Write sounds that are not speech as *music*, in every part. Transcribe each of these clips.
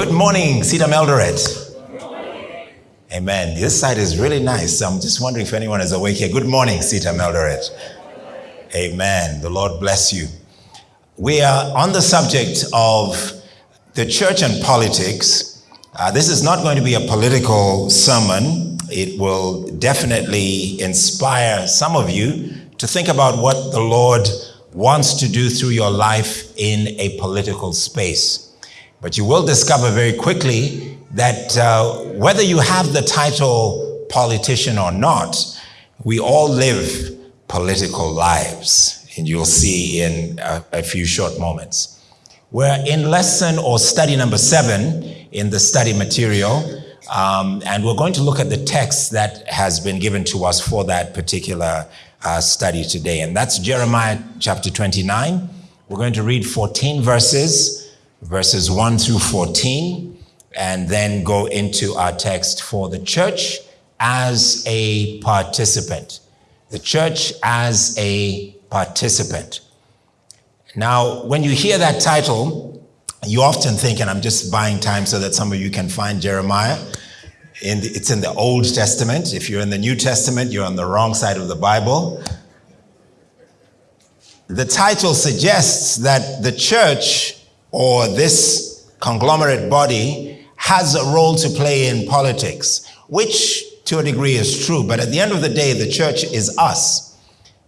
Good morning, CITAM Eldoret. Amen. This side is really nice. I'm just wondering if anyone is awake here. Good morning, CITAM Eldoret. Amen. The Lord bless you. We are on the subject of the church and politics. Uh, this is not going to be a political sermon. It will definitely inspire some of you to think about what the Lord wants to do through your life in a political space. But you will discover very quickly that uh, whether you have the title politician or not, we all live political lives. And you'll see in a, a few short moments. We're in lesson or study number seven in the study material. Um, and we're going to look at the text that has been given to us for that particular uh, study today. And that's Jeremiah chapter 29. We're going to read 14 verses, verses 1 through 14, and then go into our text for the church as a participant. The church as a participant. Now, when you hear that title, you often think, and I'm just buying time so that some of you can find Jeremiah. In the, it's in the Old Testament. If you're in the New Testament, you're on the wrong side of the Bible. The title suggests that the church or this conglomerate body has a role to play in politics, which to a degree is true. But at the end of the day, the church is us.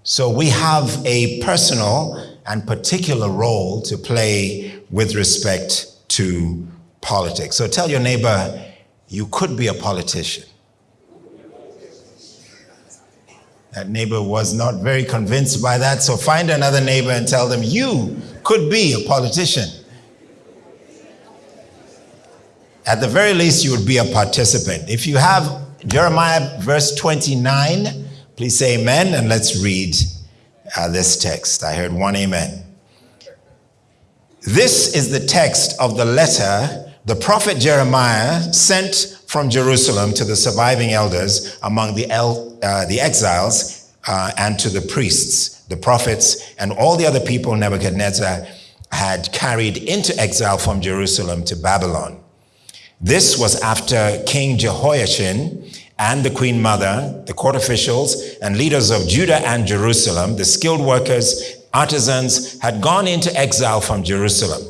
So we have a personal and particular role to play with respect to politics. So tell your neighbor, you could be a politician. That neighbor was not very convinced by that, so find another neighbor and tell them, you could be a politician. At the very least, you would be a participant. If you have Jeremiah verse 29, please say amen and let's read uh, this text. I heard one amen. This is the text of the letter the prophet Jeremiah sent from Jerusalem to the surviving elders among the, el- uh, the exiles uh, and to the priests, the prophets, and all the other people Nebuchadnezzar had carried into exile from Jerusalem to Babylon. This was after King Jehoiachin and the queen mother, the court officials, and leaders of Judah and Jerusalem, the skilled workers, artisans, had gone into exile from Jerusalem.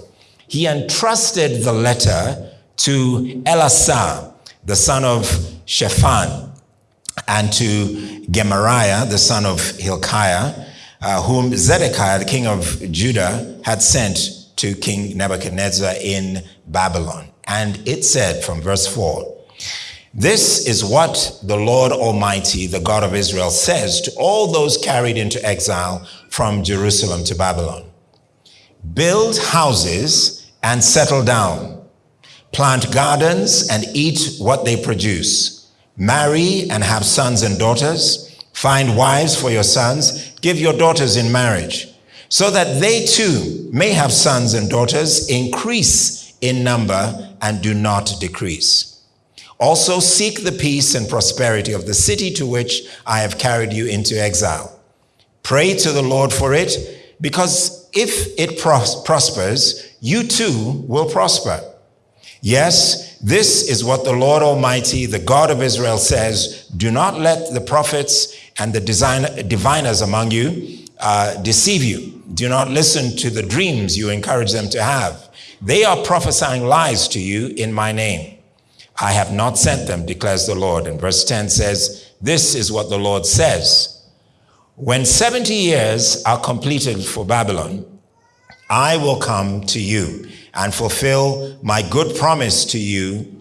He entrusted the letter to Elasah, the son of Shaphan, and to Gemariah, the son of Hilkiah, uh, whom Zedekiah, the king of Judah, had sent to King Nebuchadnezzar in Babylon. And it said from verse 4 this is what the Lord Almighty, the God of Israel, says to all those carried into exile from Jerusalem to Babylon. Build houses and settle down, plant gardens and eat what they produce, marry and have sons and daughters, find wives for your sons, give your daughters in marriage, so that they too may have sons and daughters, increase in number and do not decrease. Also seek the peace and prosperity of the city to which I have carried you into exile. Pray to the Lord for it, because if it pros- prospers, you too will prosper. Yes, this is what the Lord Almighty, the God of Israel says. Do not let the prophets and the diviners among you uh, deceive you. Do not listen to the dreams you encourage them to have. They are prophesying lies to you in my name. I have not sent them, declares the Lord. And verse 10 says, This is what the Lord says. When 70 years are completed for Babylon, I will come to you and fulfill my good promise to you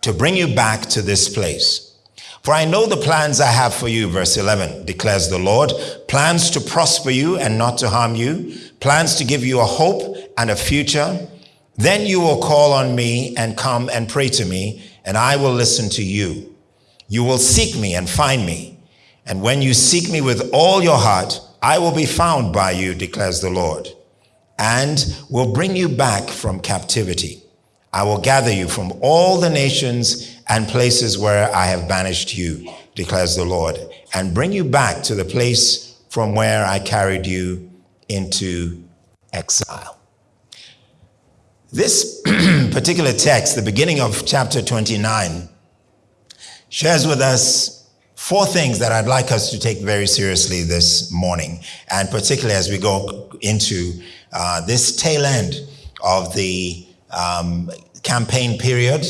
to bring you back to this place. For I know the plans I have for you, verse 11 declares the Lord plans to prosper you and not to harm you, plans to give you a hope and a future. Then you will call on me and come and pray to me, and I will listen to you. You will seek me and find me. And when you seek me with all your heart, I will be found by you, declares the Lord, and will bring you back from captivity. I will gather you from all the nations and places where I have banished you, declares the Lord, and bring you back to the place from where I carried you into exile. This *clears throat* particular text, the beginning of chapter 29, shares with us four things that I'd like us to take very seriously this morning, and particularly as we go into uh, this tail end of the um, campaign period,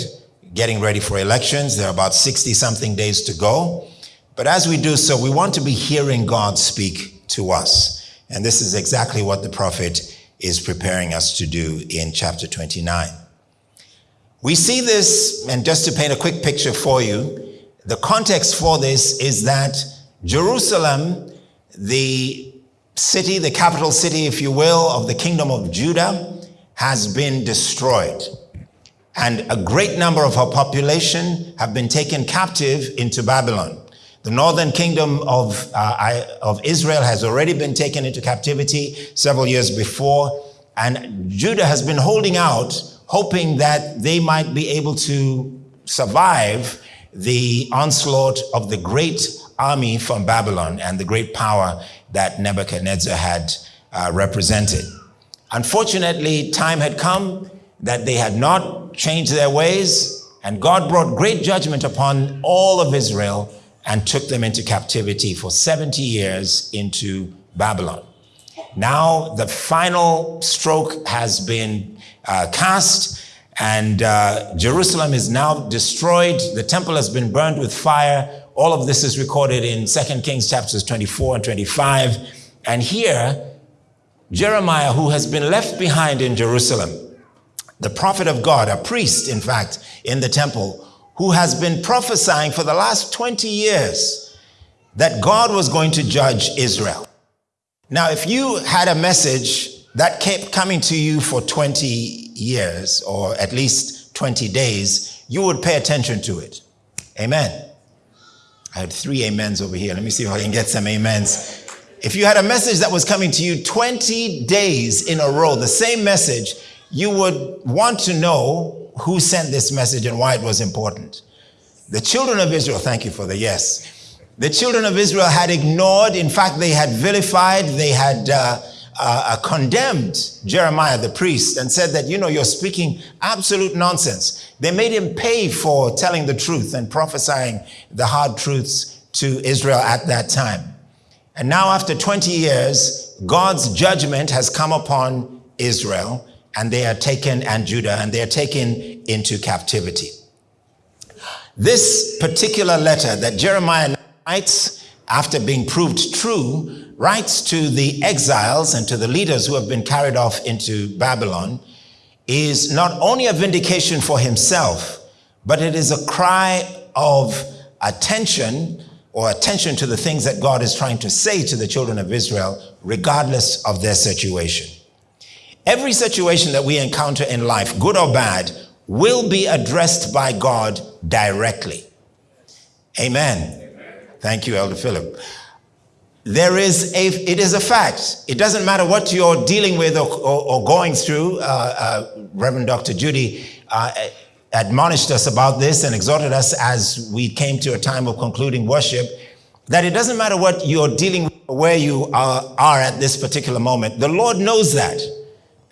getting ready for elections. There are about 60 something days to go. But as we do so, we want to be hearing God speak to us. And this is exactly what the prophet is preparing us to do in chapter 29. We see this, and just to paint a quick picture for you, the context for this is that Jerusalem, the city, the capital city, if you will, of the kingdom of Judah, has been destroyed. And a great number of her population have been taken captive into Babylon. The northern kingdom of, uh, of Israel has already been taken into captivity several years before, and Judah has been holding out, hoping that they might be able to survive the onslaught of the great army from Babylon and the great power that Nebuchadnezzar had uh, represented. Unfortunately, time had come that they had not changed their ways, and God brought great judgment upon all of Israel and took them into captivity for 70 years into Babylon. Now the final stroke has been uh, cast and uh, Jerusalem is now destroyed. The temple has been burned with fire. All of this is recorded in 2 Kings chapters 24 and 25. And here, Jeremiah, who has been left behind in Jerusalem, the prophet of God, a priest, in fact, in the temple, who has been prophesying for the last 20 years that God was going to judge Israel. Now, if you had a message that kept coming to you for 20 years, or at least 20 days, you would pay attention to it. Amen. I had three amens over here. Let me see if I can get some amens. If you had a message that was coming to you 20 days in a row, the same message, you would want to know who sent this message and why it was important. The children of Israel, thank you for the yes. The children of Israel had ignored, in fact, they had vilified, they had uh, uh, uh, condemned Jeremiah the priest and said that, you know, you're speaking absolute nonsense. They made him pay for telling the truth and prophesying the hard truths to Israel at that time. And now, after 20 years, God's judgment has come upon Israel and they are taken, and Judah, and they are taken into captivity. This particular letter that Jeremiah writes after being proved true, writes to the exiles and to the leaders who have been carried off into Babylon, is not only a vindication for himself, but it is a cry of attention or attention to the things that God is trying to say to the children of Israel, regardless of their situation. Every situation that we encounter in life, good or bad, will be addressed by God directly. Amen. Amen. Thank you, Elder Philip. There is a, it is a fact. It doesn't matter what you're dealing with or, or, or going through. Uh, uh, Reverend Dr. Judy uh, admonished us about this and exhorted us as we came to a time of concluding worship that it doesn't matter what you're dealing with, or where you are, are at this particular moment. The Lord knows that.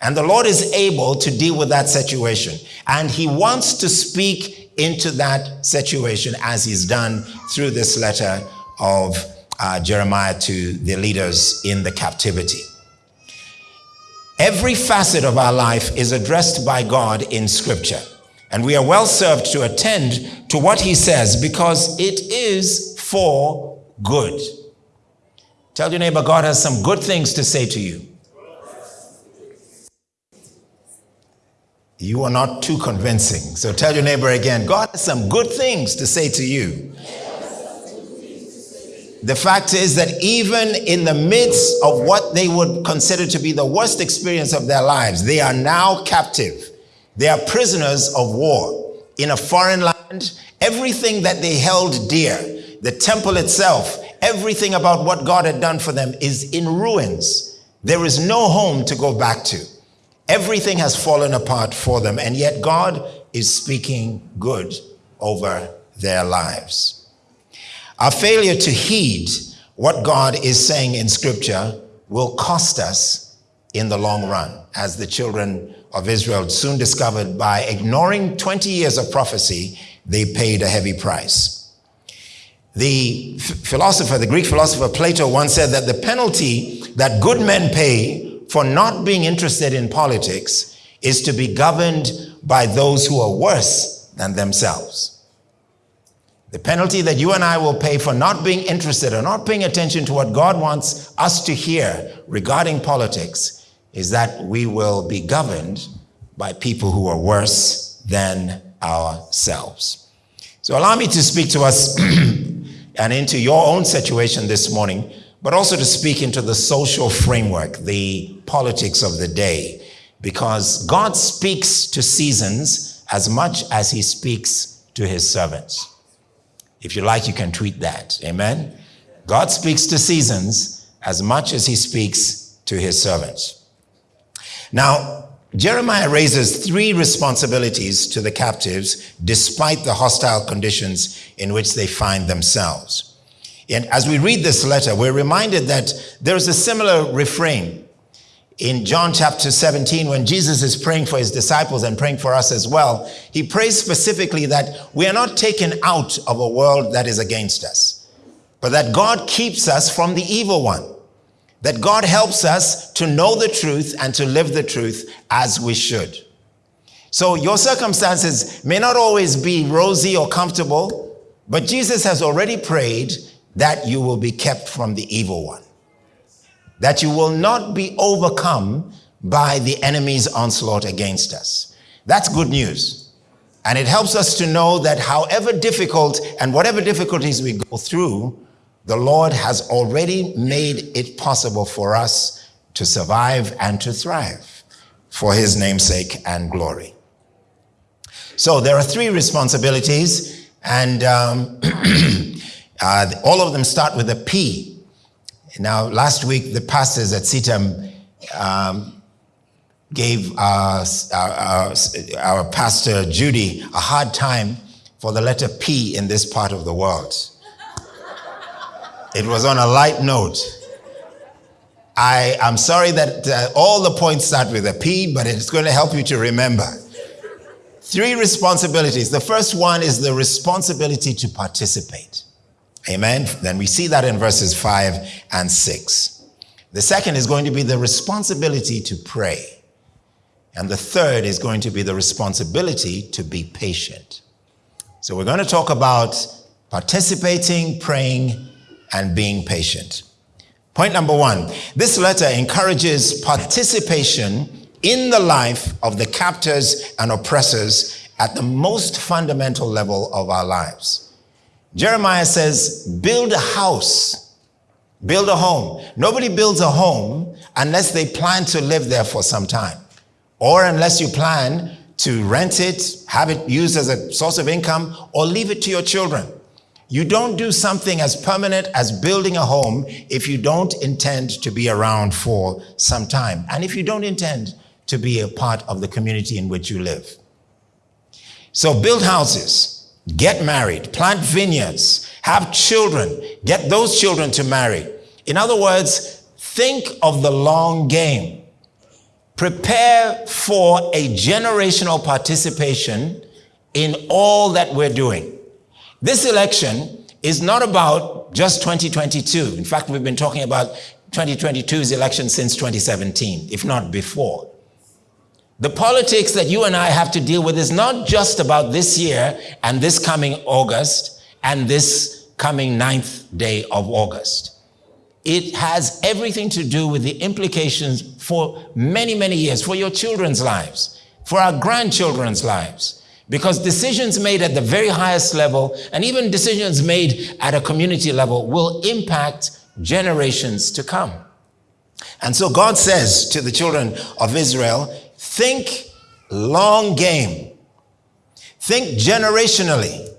And the Lord is able to deal with that situation. And he wants to speak into that situation as he's done through this letter of uh, Jeremiah to the leaders in the captivity. Every facet of our life is addressed by God in scripture. And we are well served to attend to what he says because it is for good. Tell your neighbor, God has some good things to say to you. You are not too convincing. So tell your neighbor again God has some good things to say to you. The fact is that even in the midst of what they would consider to be the worst experience of their lives, they are now captive. They are prisoners of war in a foreign land. Everything that they held dear, the temple itself, everything about what God had done for them is in ruins. There is no home to go back to. Everything has fallen apart for them, and yet God is speaking good over their lives. Our failure to heed what God is saying in Scripture will cost us in the long run, as the children of Israel soon discovered by ignoring 20 years of prophecy, they paid a heavy price. The philosopher, the Greek philosopher Plato once said that the penalty that good men pay for not being interested in politics is to be governed by those who are worse than themselves. The penalty that you and I will pay for not being interested or not paying attention to what God wants us to hear regarding politics is that we will be governed by people who are worse than ourselves. So allow me to speak to us *clears throat* and into your own situation this morning, but also to speak into the social framework, the politics of the day, because God speaks to seasons as much as he speaks to his servants. If you like, you can tweet that. Amen. God speaks to seasons as much as he speaks to his servants. Now, Jeremiah raises three responsibilities to the captives despite the hostile conditions in which they find themselves. And as we read this letter, we're reminded that there's a similar refrain in John chapter 17 when Jesus is praying for his disciples and praying for us as well. He prays specifically that we are not taken out of a world that is against us, but that God keeps us from the evil one that God helps us to know the truth and to live the truth as we should. So your circumstances may not always be rosy or comfortable, but Jesus has already prayed that you will be kept from the evil one, that you will not be overcome by the enemy's onslaught against us. That's good news. And it helps us to know that however difficult and whatever difficulties we go through, the Lord has already made it possible for us to survive and to thrive for his namesake and glory. So there are three responsibilities, and um, *clears throat* uh, all of them start with a P. Now, last week, the pastors at CITAM um, gave our, our, our pastor Judy a hard time for the letter P in this part of the world. It was on a light note. I am sorry that uh, all the points start with a P, but it's going to help you to remember. Three responsibilities. The first one is the responsibility to participate. Amen. Then we see that in verses five and six. The second is going to be the responsibility to pray. And the third is going to be the responsibility to be patient. So we're going to talk about participating, praying, and being patient. Point number one this letter encourages participation in the life of the captors and oppressors at the most fundamental level of our lives. Jeremiah says, build a house, build a home. Nobody builds a home unless they plan to live there for some time, or unless you plan to rent it, have it used as a source of income, or leave it to your children. You don't do something as permanent as building a home if you don't intend to be around for some time. And if you don't intend to be a part of the community in which you live. So build houses, get married, plant vineyards, have children, get those children to marry. In other words, think of the long game. Prepare for a generational participation in all that we're doing. This election is not about just 2022. In fact, we've been talking about 2022's election since 2017, if not before. The politics that you and I have to deal with is not just about this year and this coming August and this coming ninth day of August. It has everything to do with the implications for many, many years, for your children's lives, for our grandchildren's lives. Because decisions made at the very highest level and even decisions made at a community level will impact generations to come. And so God says to the children of Israel, think long game. Think generationally.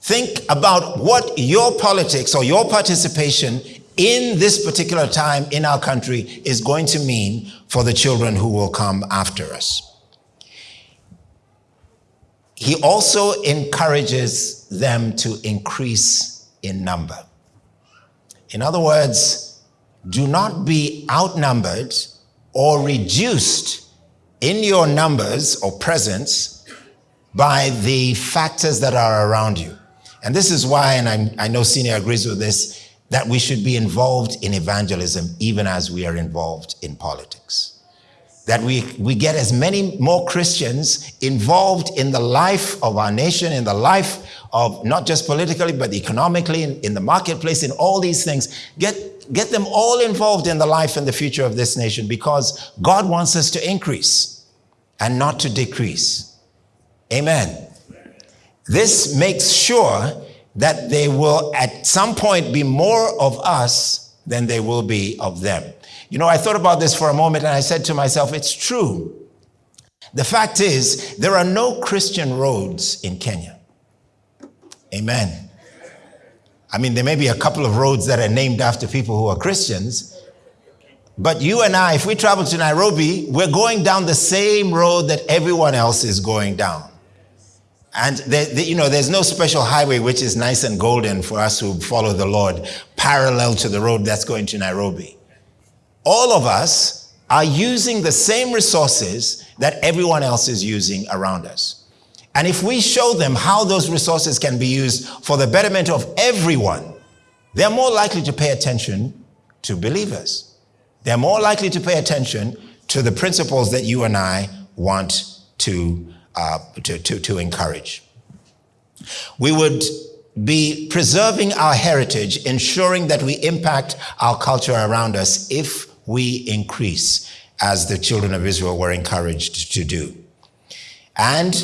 Think about what your politics or your participation in this particular time in our country is going to mean for the children who will come after us he also encourages them to increase in number. In other words, do not be outnumbered or reduced in your numbers or presence by the factors that are around you. And this is why, and I, I know Senior agrees with this, that we should be involved in evangelism even as we are involved in politics. That we, we get as many more Christians involved in the life of our nation, in the life of not just politically, but economically, in, in the marketplace, in all these things. Get, get them all involved in the life and the future of this nation because God wants us to increase and not to decrease. Amen. This makes sure that they will at some point be more of us than they will be of them. You know, I thought about this for a moment and I said to myself, it's true. The fact is, there are no Christian roads in Kenya. Amen. I mean, there may be a couple of roads that are named after people who are Christians, but you and I, if we travel to Nairobi, we're going down the same road that everyone else is going down. And you know, there's no special highway which is nice and golden for us who follow the Lord, parallel to the road that's going to Nairobi. All of us are using the same resources that everyone else is using around us. And if we show them how those resources can be used for the betterment of everyone, they're more likely to pay attention to believers. They're more likely to pay attention to the principles that you and I want to uh, to, to, to encourage. We would be preserving our heritage, ensuring that we impact our culture around us if we increase, as the children of Israel were encouraged to do. And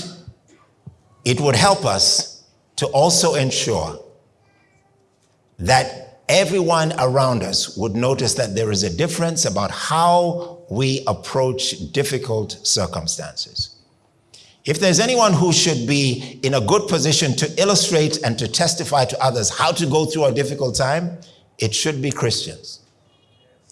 it would help us to also ensure that everyone around us would notice that there is a difference about how we approach difficult circumstances. If there's anyone who should be in a good position to illustrate and to testify to others how to go through a difficult time, it should be Christians.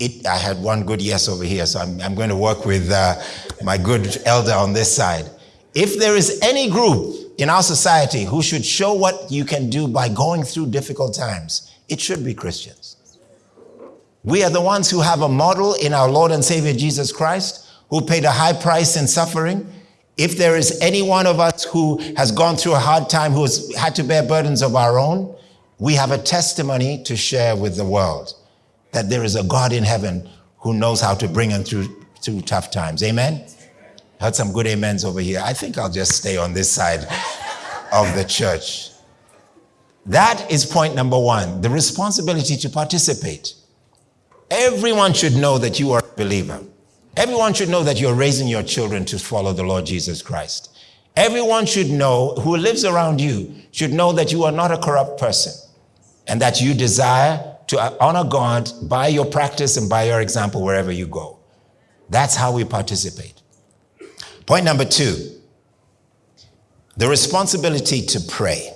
It, I had one good yes over here, so I'm, I'm going to work with uh, my good elder on this side. If there is any group in our society who should show what you can do by going through difficult times, it should be Christians. We are the ones who have a model in our Lord and Savior Jesus Christ, who paid a high price in suffering, if there is any one of us who has gone through a hard time, who has had to bear burdens of our own, we have a testimony to share with the world that there is a God in heaven who knows how to bring them through, through tough times. Amen? Heard some good amens over here. I think I'll just stay on this side of the church. That is point number one the responsibility to participate. Everyone should know that you are a believer. Everyone should know that you're raising your children to follow the Lord Jesus Christ. Everyone should know, who lives around you, should know that you are not a corrupt person and that you desire to honor God by your practice and by your example wherever you go. That's how we participate. Point number two the responsibility to pray.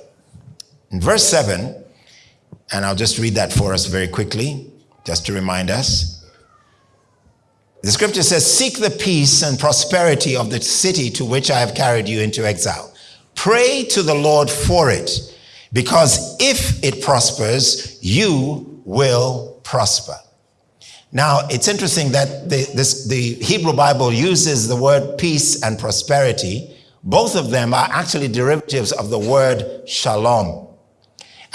In verse 7, and I'll just read that for us very quickly, just to remind us. The scripture says, Seek the peace and prosperity of the city to which I have carried you into exile. Pray to the Lord for it, because if it prospers, you will prosper. Now, it's interesting that the, this, the Hebrew Bible uses the word peace and prosperity. Both of them are actually derivatives of the word shalom.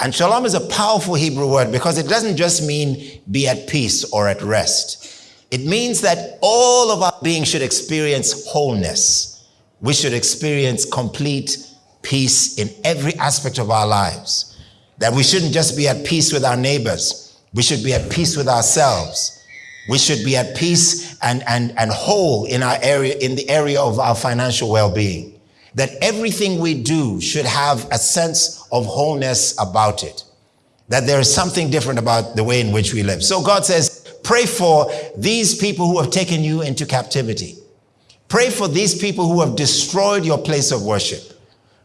And shalom is a powerful Hebrew word because it doesn't just mean be at peace or at rest. It means that all of our being should experience wholeness. We should experience complete peace in every aspect of our lives. That we shouldn't just be at peace with our neighbors. We should be at peace with ourselves. We should be at peace and, and, and whole in our area, in the area of our financial well-being. That everything we do should have a sense of wholeness about it. That there is something different about the way in which we live. So God says, Pray for these people who have taken you into captivity. Pray for these people who have destroyed your place of worship.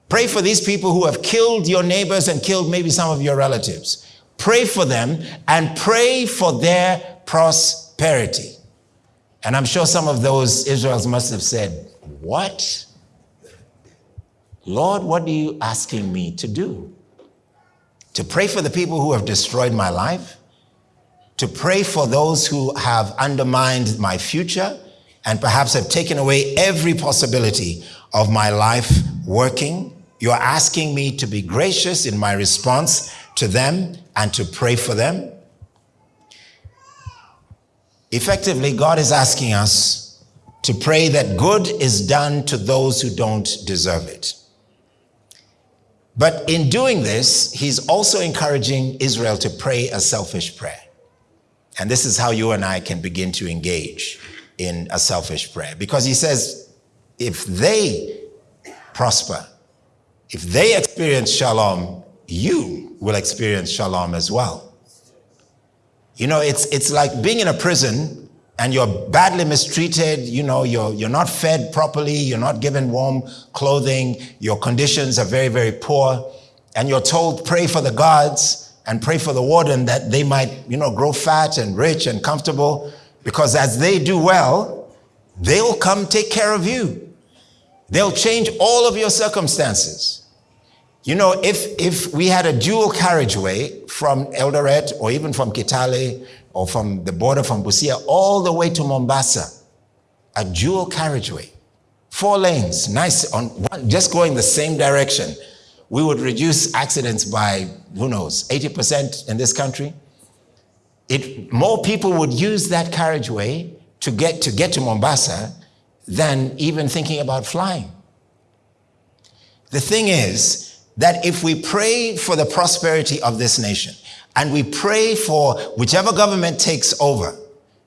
Pray for these people who have killed your neighbors and killed maybe some of your relatives. Pray for them and pray for their prosperity. And I'm sure some of those Israels must have said, What? Lord, what are you asking me to do? To pray for the people who have destroyed my life? to pray for those who have undermined my future, and perhaps have taken away every possibility of my life working. You're asking me to be gracious in my response to them and to pray for them. Effectively, God is asking us to pray that good is done to those who don't deserve it. But in doing this, he's also encouraging Israel to pray a selfish prayer. And this is how you and I can begin to engage in a selfish prayer. Because he says, if they prosper, if they experience shalom, you will experience shalom as well. You know, it's, it's like being in a prison and you're badly mistreated, you know, you're, you're not fed properly, you're not given warm clothing, your conditions are very, very poor, and you're told, pray for the guards and pray for the warden that they might, you know, grow fat and rich and comfortable, because as they do well, they'll come take care of you. They'll change all of your circumstances. You know, if, if we had a dual carriageway from Eldoret or even from Kitale or from the border from Busia all the way to Mombasa, a dual carriageway, four lanes, nice, on one, just going the same direction, we would reduce accidents by, who knows, 80% in this country. It, more people would use that carriageway to get, to get to Mombasa than even thinking about flying. The thing is, that if we pray for the prosperity of this nation and we pray for whichever government takes over,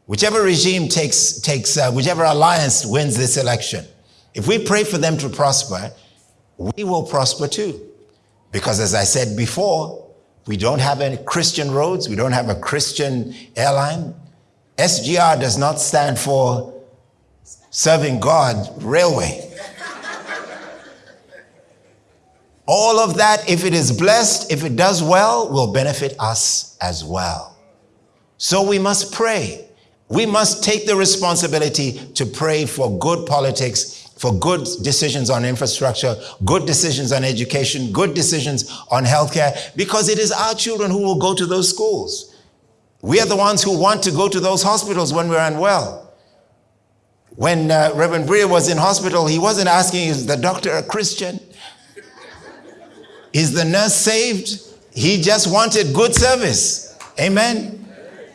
whichever regime takes, takes uh, whichever alliance wins this election, if we pray for them to prosper, we will prosper too. Because as I said before, we don't have any Christian roads, we don't have a Christian airline. SGR does not stand for serving God railway. All of that, if it is blessed, if it does well, will benefit us as well. So we must pray. We must take the responsibility to pray for good politics, for good decisions on infrastructure, good decisions on education, good decisions on healthcare, because it is our children who will go to those schools. We are the ones who want to go to those hospitals when we're unwell. When uh, Reverend Breer was in hospital, he wasn't asking, is the doctor a Christian? Is the nurse saved? He just wanted good service. Amen.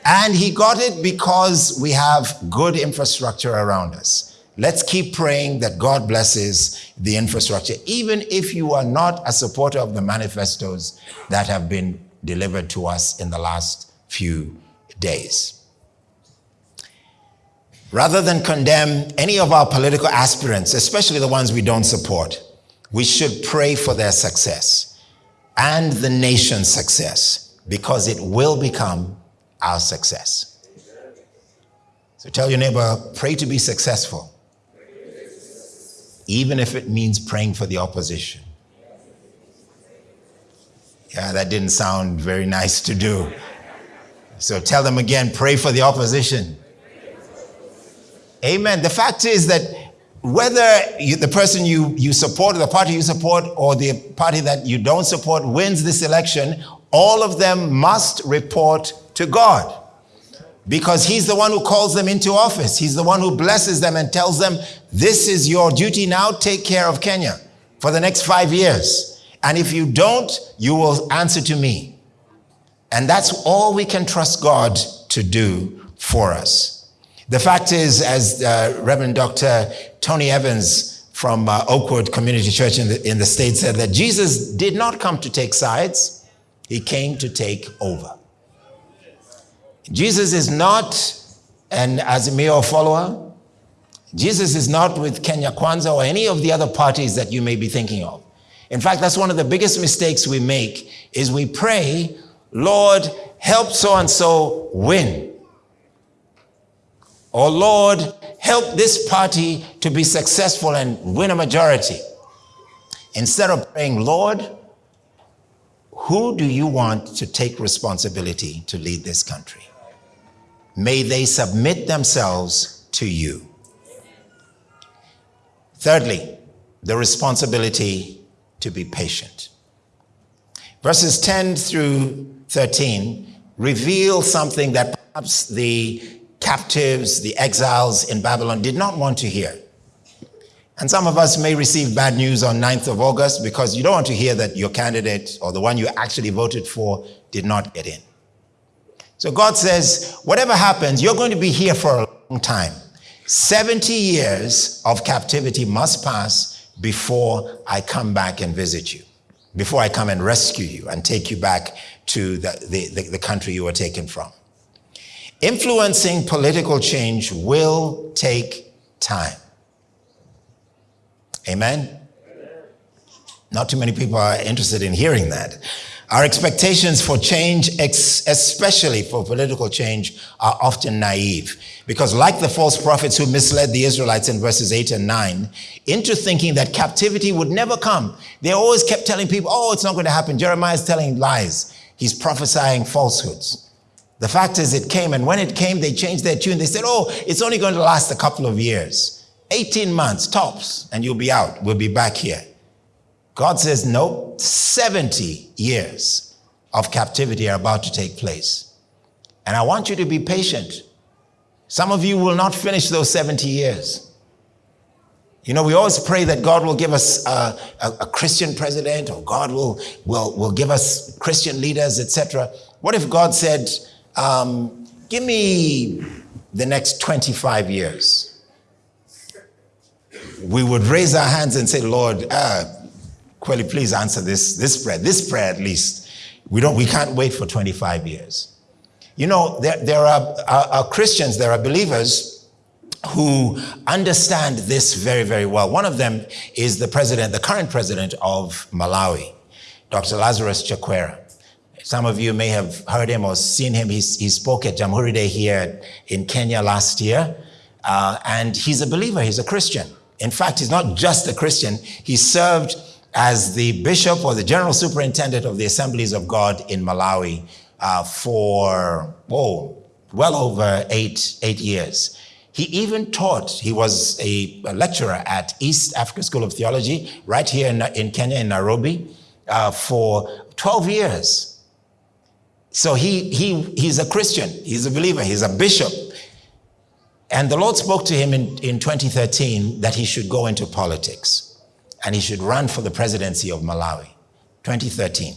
And he got it because we have good infrastructure around us. Let's keep praying that God blesses the infrastructure, even if you are not a supporter of the manifestos that have been delivered to us in the last few days. Rather than condemn any of our political aspirants, especially the ones we don't support, we should pray for their success and the nation's success because it will become our success. So tell your neighbor, pray to be successful, even if it means praying for the opposition. Yeah, that didn't sound very nice to do. So tell them again, pray for the opposition. Amen. The fact is that whether you, the person you, you support, the party you support, or the party that you don't support wins this election, all of them must report to God. Because he's the one who calls them into office. He's the one who blesses them and tells them, this is your duty now, take care of Kenya for the next five years. And if you don't, you will answer to me. And that's all we can trust God to do for us. The fact is, as uh, Reverend Dr. Tony Evans from uh, Oakwood Community Church in the, in the States said that Jesus did not come to take sides, he came to take over. Jesus is not an Azimio follower. Jesus is not with Kenya Kwanza or any of the other parties that you may be thinking of. In fact, that's one of the biggest mistakes we make is we pray, Lord, help so and so win. Oh Lord, help this party to be successful and win a majority. Instead of praying, Lord, who do you want to take responsibility to lead this country? May they submit themselves to you. Thirdly, the responsibility to be patient. Verses 10 through 13 reveal something that perhaps the captives, the exiles in Babylon did not want to hear. And some of us may receive bad news on 9th of August because you don't want to hear that your candidate or the one you actually voted for did not get in. So God says, whatever happens, you're going to be here for a long time. 70 years of captivity must pass before I come back and visit you, before I come and rescue you and take you back to the, the, the, country you were taken from. Influencing political change will take time. Amen? Not too many people are interested in hearing that. Our expectations for change, especially for political change, are often naive. Because, like the false prophets who misled the Israelites in verses 8 and 9 into thinking that captivity would never come, they always kept telling people, oh, it's not going to happen. Jeremiah is telling lies, he's prophesying falsehoods. The fact is, it came, and when it came, they changed their tune. They said, oh, it's only going to last a couple of years, 18 months tops, and you'll be out. We'll be back here. God says, no, 70 years of captivity are about to take place. And I want you to be patient. Some of you will not finish those 70 years. You know, we always pray that God will give us a, a, a Christian president or God will, will, will give us Christian leaders, etc. What if God said, um, give me the next 25 years? We would raise our hands and say, Lord, uh, Quelly, please answer this, this prayer, this prayer at least. We, don't, we can't wait for 25 years. You know, there, there are, are, are Christians, there are believers who understand this very, very well. One of them is the president, the current president of Malawi, Dr. Lazarus Chakwera. Some of you may have heard him or seen him. He's, he spoke at Jamhuri Day here in Kenya last year. Uh, and he's a believer, he's a Christian. In fact, he's not just a Christian, he served as the bishop or the general superintendent of the Assemblies of God in Malawi uh, for, oh, well over eight, eight years. He even taught, he was a, a, lecturer at East Africa School of Theology right here in, in Kenya, in Nairobi, uh, for 12 years. So he, he, he's a Christian, he's a believer, he's a bishop. And the Lord spoke to him in, in 2013 that he should go into politics and he should run for the presidency of Malawi, 2013.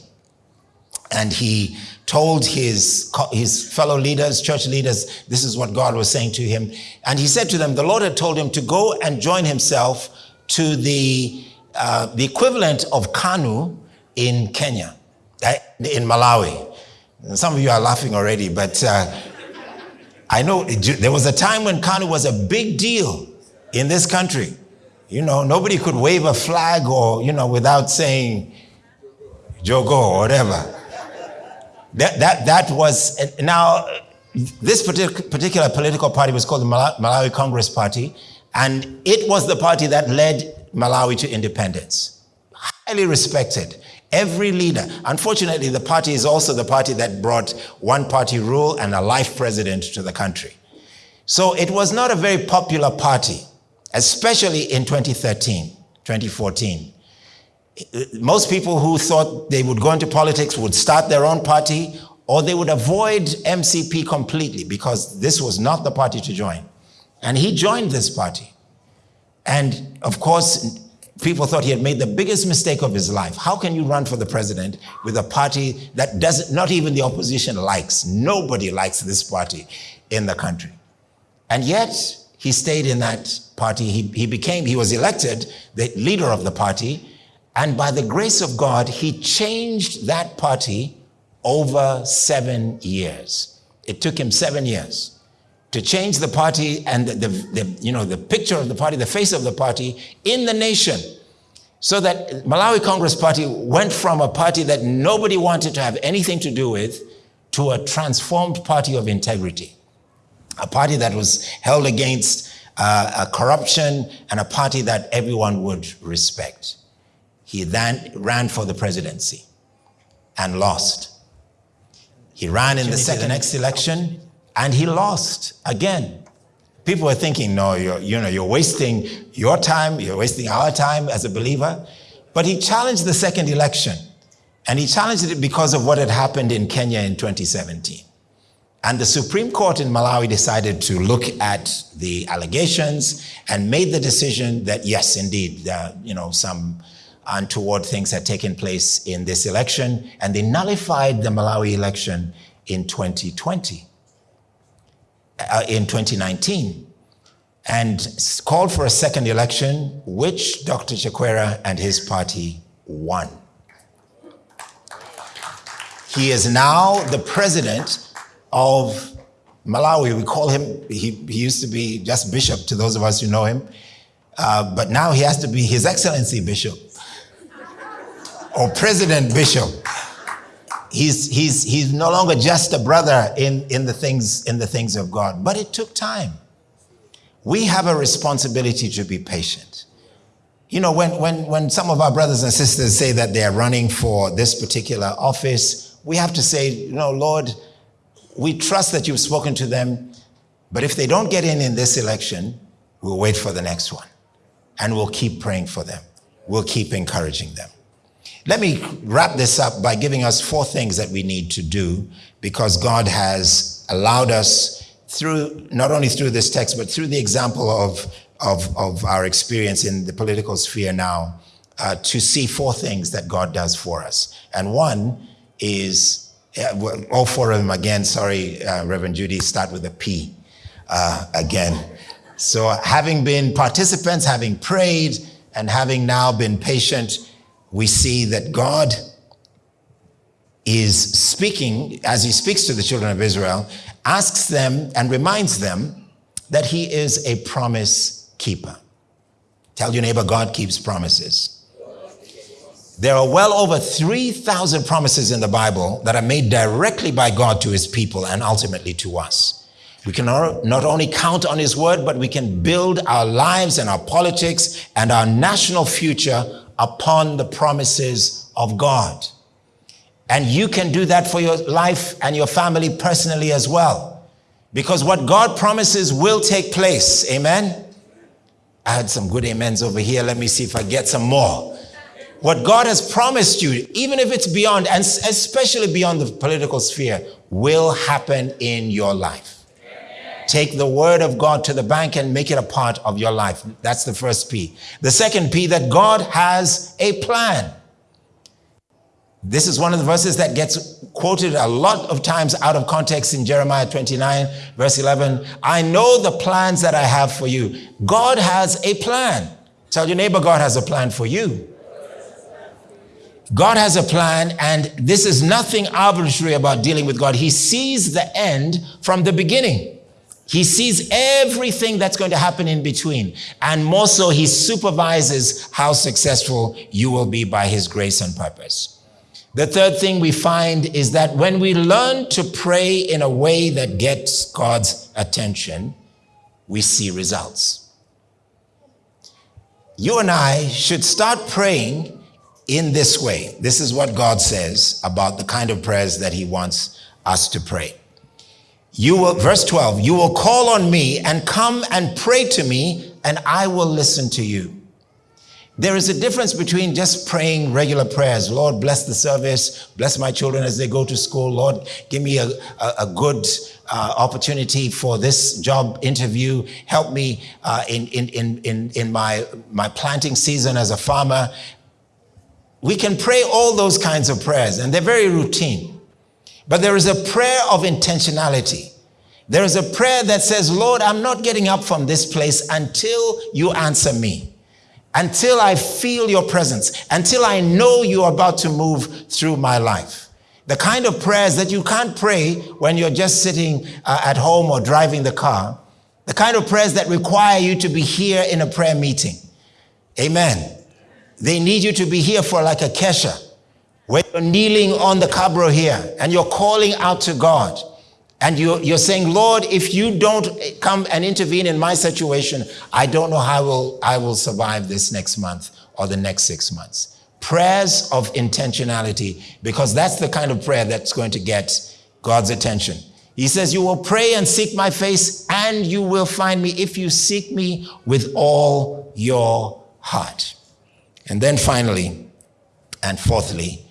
And he told his, his fellow leaders, church leaders, this is what God was saying to him. And he said to them, the Lord had told him to go and join himself to the, uh, the equivalent of KANU in Kenya, eh, in Malawi. Some of you are laughing already, but uh, I know there was a time when KANU was a big deal in this country. You know, nobody could wave a flag or, you know, without saying Jogo or whatever. That, that, that was, now, this particular political party was called the Malawi Congress Party, and it was the party that led Malawi to independence. Highly respected. Every leader. Unfortunately, the party is also the party that brought one party rule and a life president to the country. So it was not a very popular party especially in 2013, 2014. Most people who thought they would go into politics would start their own party or they would avoid MCP completely because this was not the party to join. And he joined this party. And of course, people thought he had made the biggest mistake of his life. How can you run for the president with a party that doesn't, not even the opposition likes? Nobody likes this party in the country. And yet, he stayed in that party. He, he became, he was elected the leader of the party. And by the grace of God, he changed that party over seven years. It took him seven years to change the party and the, the, the, you know, the picture of the party, the face of the party in the nation. So that Malawi Congress Party went from a party that nobody wanted to have anything to do with to a transformed party of integrity a party that was held against uh, corruption and a party that everyone would respect. He then ran for the presidency and lost. He ran in the second next election and he lost again. People were thinking, no, you're, you know, you're wasting your time, you're wasting our time as a believer. But he challenged the second election and he challenged it because of what had happened in Kenya in 2017. And the Supreme Court in Malawi decided to look at the allegations and made the decision that yes, indeed, uh, you know, some untoward things had taken place in this election, and they nullified the Malawi election in 2020, uh, in 2019, and called for a second election, which Dr. Chakwera and his party won. He is now the president of Malawi. We call him, he, he used to be just bishop to those of us who know him, uh, but now he has to be His Excellency Bishop or President Bishop. He's, he's, he's no longer just a brother in, in, the things, in the things of God, but it took time. We have a responsibility to be patient. You know, when, when, when some of our brothers and sisters say that they are running for this particular office, we have to say, you know, Lord, we trust that you've spoken to them, but if they don't get in in this election, we'll wait for the next one. And we'll keep praying for them. We'll keep encouraging them. Let me wrap this up by giving us four things that we need to do because God has allowed us through, not only through this text, but through the example of, of, of our experience in the political sphere now, uh, to see four things that God does for us. And one is all four of them again, sorry, uh, Reverend Judy, start with a P uh, again. So, having been participants, having prayed, and having now been patient, we see that God is speaking, as he speaks to the children of Israel, asks them and reminds them that he is a promise keeper. Tell your neighbor, God keeps promises. There are well over 3,000 promises in the Bible that are made directly by God to his people and ultimately to us. We can not only count on his word, but we can build our lives and our politics and our national future upon the promises of God. And you can do that for your life and your family personally as well. Because what God promises will take place. Amen. I had some good amens over here. Let me see if I get some more. What God has promised you, even if it's beyond, and especially beyond the political sphere, will happen in your life. Take the word of God to the bank and make it a part of your life. That's the first P. The second P, that God has a plan. This is one of the verses that gets quoted a lot of times out of context in Jeremiah 29, verse 11. I know the plans that I have for you. God has a plan. Tell your neighbor, God has a plan for you. God has a plan, and this is nothing arbitrary about dealing with God. He sees the end from the beginning. He sees everything that's going to happen in between. And more so, he supervises how successful you will be by his grace and purpose. The third thing we find is that when we learn to pray in a way that gets God's attention, we see results. You and I should start praying in this way. This is what God says about the kind of prayers that he wants us to pray. You will, verse 12, you will call on me and come and pray to me and I will listen to you. There is a difference between just praying regular prayers. Lord, bless the service. Bless my children as they go to school. Lord, give me a, a, a good uh, opportunity for this job interview. Help me uh, in, in, in, in my, my planting season as a farmer. We can pray all those kinds of prayers, and they're very routine. But there is a prayer of intentionality. There is a prayer that says, Lord, I'm not getting up from this place until you answer me, until I feel your presence, until I know you're about to move through my life. The kind of prayers that you can't pray when you're just sitting uh, at home or driving the car. The kind of prayers that require you to be here in a prayer meeting. Amen. They need you to be here for like a kesha, where you're kneeling on the cabro here and you're calling out to God. And you're, you're saying, Lord, if you don't come and intervene in my situation, I don't know how I will, I will survive this next month or the next six months. Prayers of intentionality, because that's the kind of prayer that's going to get God's attention. He says, You will pray and seek my face, and you will find me if you seek me with all your heart. And then finally, and fourthly,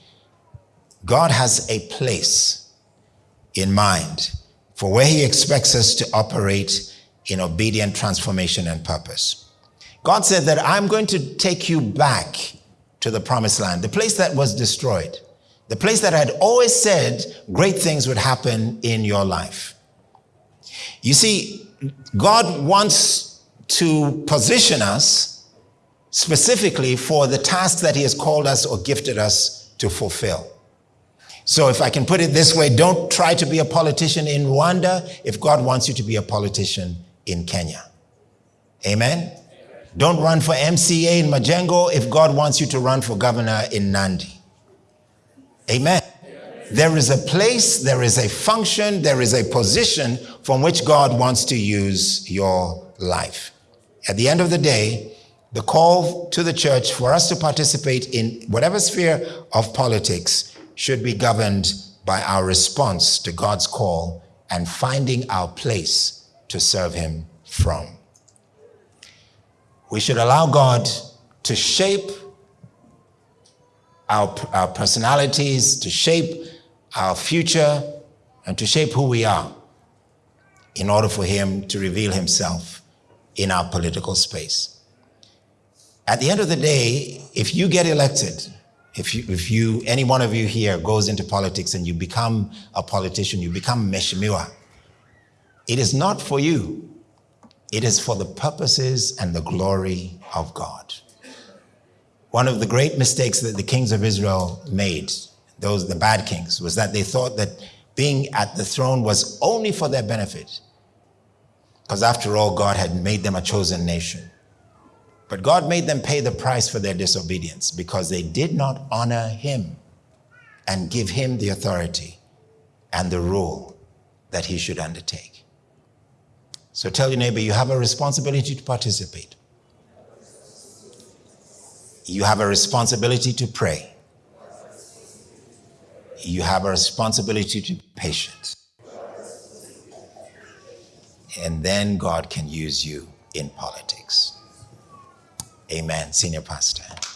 God has a place in mind for where He expects us to operate in obedient transformation and purpose. God said that I'm going to take you back to the promised land, the place that was destroyed, the place that I had always said great things would happen in your life. You see, God wants to position us specifically for the task that He has called us or gifted us to fulfill. So, if I can put it this way, don't try to be a politician in Rwanda if God wants you to be a politician in Kenya. Amen? Don't run for MCA in Majengo if God wants you to run for governor in Nandi. Amen. There is a place, there is a function, there is a position from which God wants to use your life. At the end of the day, the call to the church for us to participate in whatever sphere of politics should be governed by our response to God's call and finding our place to serve Him from. We should allow God to shape our, our personalities, to shape our future, and to shape who we are in order for Him to reveal Himself in our political space. At the end of the day, if you get elected, if you, if you, any one of you here goes into politics and you become a politician, you become Mheshimiwa, it is not for you. It is for the purposes and the glory of God. One of the great mistakes that the kings of Israel made, those the bad kings, was that they thought that being at the throne was only for their benefit. Because after all, God had made them a chosen nation. But God made them pay the price for their disobedience because they did not honor Him and give Him the authority and the rule that He should undertake. So tell your neighbor, you have a responsibility to participate. You have a responsibility to pray. You have a responsibility to be patient. And then God can use you in politics. Amen. Senior Pastor.